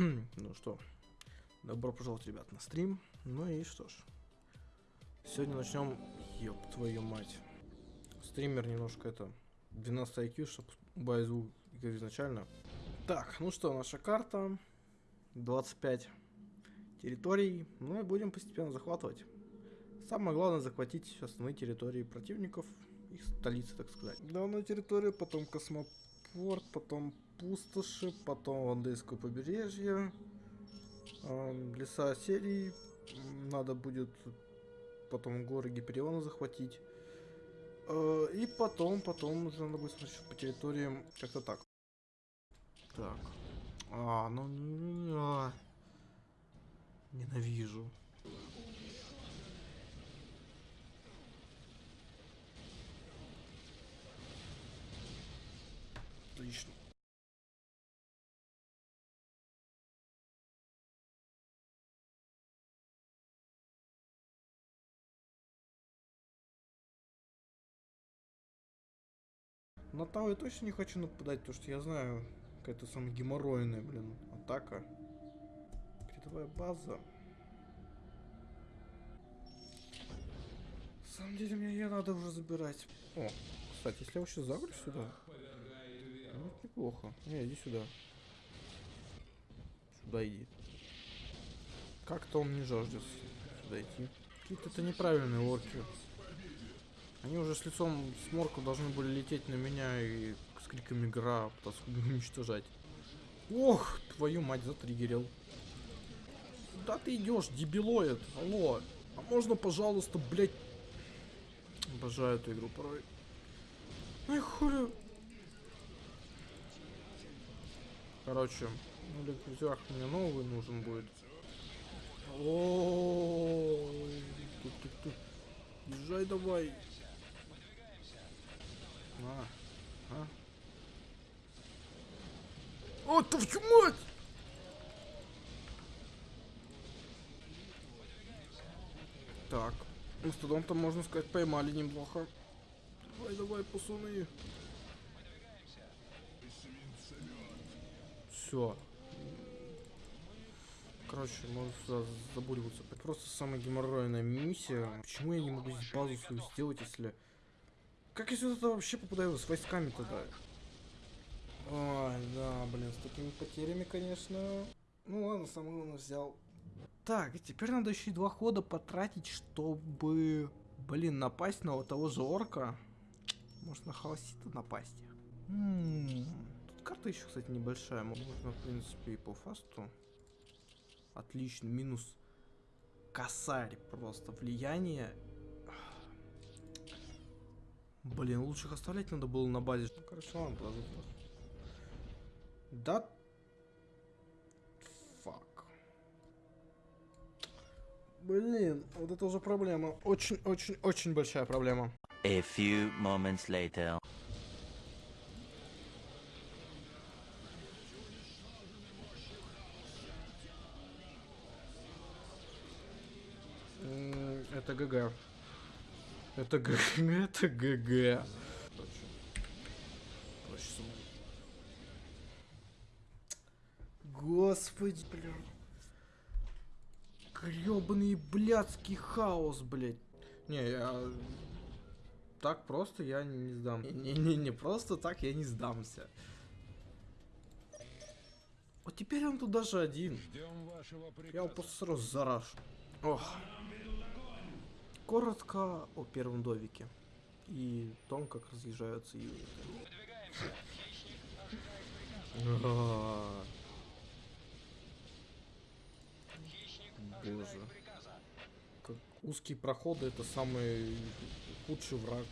ну что, добро пожаловать, ребят, на стрим. Ну и что ж, сегодня начнем, ёб твою мать. Стример немножко это, 12 IQ, чтобы убавить звук изначально. Так, ну что, наша карта, 25 территорий, ну и будем постепенно захватывать. Самое главное захватить основные территории противников, их столицы, так сказать. Данная территория, потом космопорт, потом пустоши, потом Вандейское побережье, э, леса серии, надо будет потом горы Гипериона захватить. Э, и потом, потом уже надо будет смотреть по территориям, как-то так. Так. А, ну... А. Ненавижу. Отлично. На Тау я точно не хочу нападать, потому что я знаю, какая-то самая геморройная, блин, атака. Передовая база. На самом деле мне ее надо уже забирать. О, кстати, если я вообще загрю сюда, ну, это неплохо. Не, иди сюда. Сюда иди. Как-то он не жаждет сюда идти. Какие-то это неправильные орки. Они уже с лицом сморка должны были лететь на меня и с криками гра пытаться уничтожать. Ох, твою мать, затриггерил. Куда ты идешь, дебилоид? Алло. А можно, пожалуйста, блядь... Обожаю эту игру порой. Ай, хули... Короче, ну, для мне новый нужен будет. О, Езжай давай. А, а. О, твою мать! Так, мастодонта, можно сказать, поймали неплохо. Давай, давай, пацаны. Все. Короче, можно сюда забуриваться. Это просто самая геморройная миссия. Почему я не могу здесь базу свою сделать, если... Как я сюда вообще попадаю с войсками тогда? Ой, да, блин, с такими потерями, конечно. Ну ладно, самое главное взял. Так, теперь надо еще и два хода потратить, чтобы, блин, напасть на вот того же орка. Может на холосита напасть. М -м -м. Тут карта еще, кстати, небольшая. Можно, в принципе, и по фасту. Отлично, минус косарь просто. Влияние Блин, лучше их оставлять надо было на базе. Ну, короче, ладно, подожди. Да. Fuck. Блин, вот это уже проблема. Очень-очень-очень большая проблема. A few moments later. Это GG. Это GG, это GG. Господи, блин. Гребаный блядский хаос, блядь. Не, я... Так просто я не сдам. Не-не-не, не просто так я не сдамся. Вот теперь он тут даже один. Я его просто сразу зарашу. Ох коротко о первом довике и том, как разъезжаются юниты. Боже. Как узкие проходы это самый худший враг.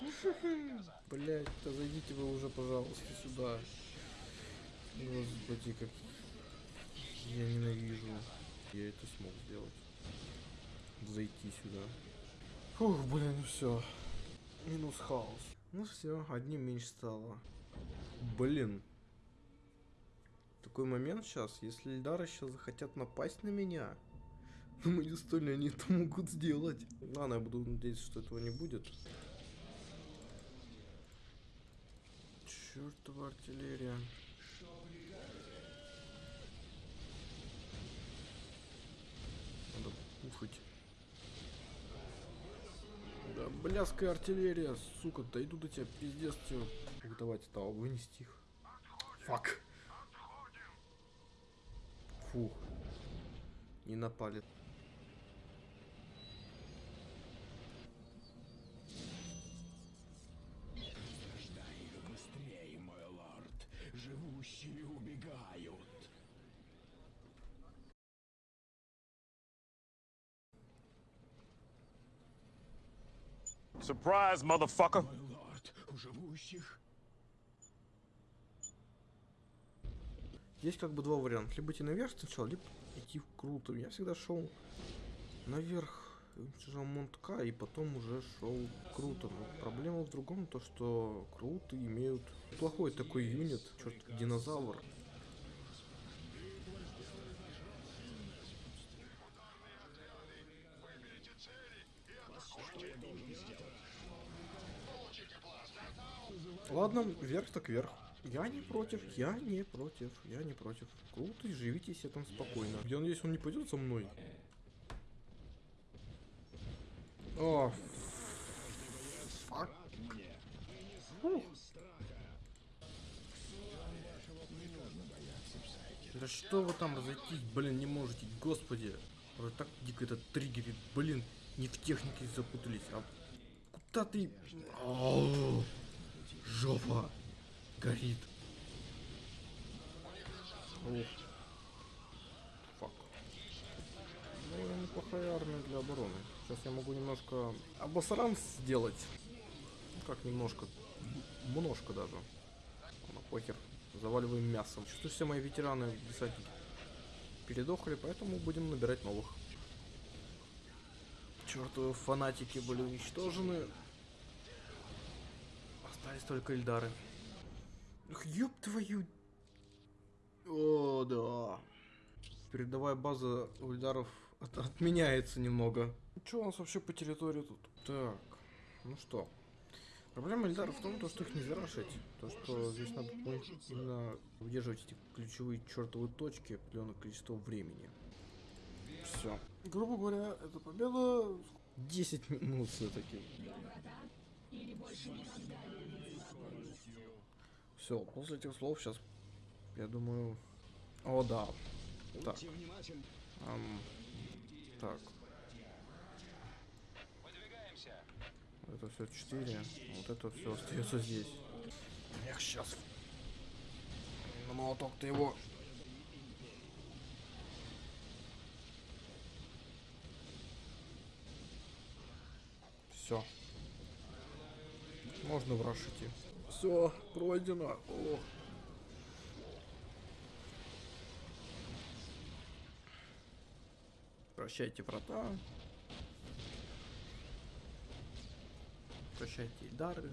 Блять, да зайдите вы уже, пожалуйста, сюда. Господи, как я ненавижу. Я это смог сделать зайти сюда. Фух, блин, все. Минус хаос. Ну все, одним меньше стало. Блин такой момент сейчас, если Эльдары сейчас захотят напасть на меня, мои столь они это могут сделать. Ладно, я буду надеяться, что этого не будет. Чертова артиллерия. Надо пухать. Да бляская артиллерия, сука, дойду до тебя, пиздец, тебе. Давайте того, вынести их. Фак. Фух. Не напали. Быстрее, мой лорд. Живущие убегают. Surprise, motherfucker! Мой лорд, у живущих Есть как бы два варианта. Либо идти наверх сначала, либо идти круто. Я всегда шел наверх, уничтожал Монтка, и потом уже шел круто. Но проблема в другом, то что круто имеют плохой такой юнит, черт, динозавр. Ладно, вверх так вверх. Я не против, я не против, я не против. Круто, живите себе там спокойно. Я надеюсь, он не пойдет со мной. О, фак. Фух. Да что вы там разойтись, блин, не можете, господи. Уже так дико это триггерит, блин, не в технике запутались, а куда ты... Жопа горит. Ух. Фак. Ну, неплохая армия для обороны. Сейчас я могу немножко обосран сделать. Ну, как немножко. Множко даже. Ну, похер. Заваливаем мясом. Чувствую, все мои ветераны десантники передохли, поэтому будем набирать новых. Чертовы фанатики были уничтожены. Остались только Эльдары. Ёб твою... О, да. Передовая база у Эльдаров от- отменяется немного. Что у нас вообще по территории тут? Так, ну что. Проблема Эльдаров в том, то, что их нельзя рашить. То, что здесь надо именно удерживать эти ключевые чертовые точки определенное количество времени. Все. Грубо говоря, эта победа 10 минут все-таки. Все, после этих слов сейчас, я думаю... О, да. Так. ам, так. Это все 4. Вот это все остается здесь. Эх, сейчас. На молоток ты его. Все. Можно в раш идти. Все, пройдено. О. Прощайте, врата. Прощайте, дары.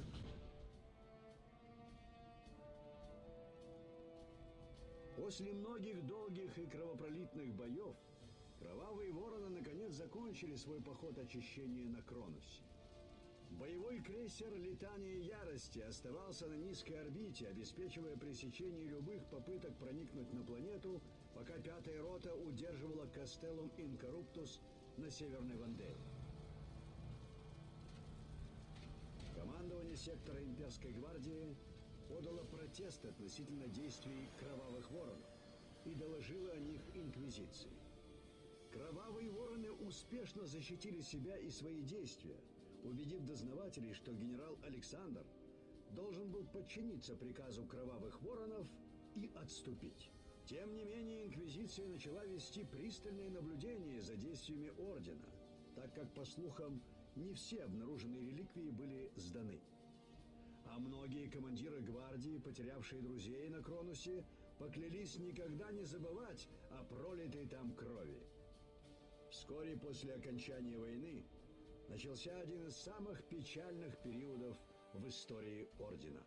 После многих долгих и кровопролитных боев кровавые вороны наконец закончили свой поход очищения на Кронусе. Боевой крейсер «Летание ярости» оставался на низкой орбите, обеспечивая пресечение любых попыток проникнуть на планету, пока пятая рота удерживала Кастеллум Инкоруптус на Северной Вандее. Командование сектора имперской гвардии подало протест относительно действий кровавых воронов и доложило о них инквизиции. Кровавые вороны успешно защитили себя и свои действия, убедив дознавателей, что генерал Александр должен был подчиниться приказу кровавых воронов и отступить. Тем не менее, Инквизиция начала вести пристальное наблюдение за действиями Ордена, так как, по слухам, не все обнаруженные реликвии были сданы. А многие командиры гвардии, потерявшие друзей на Кронусе, поклялись никогда не забывать о пролитой там крови. Вскоре после окончания войны начался один из самых печальных периодов в истории Ордена.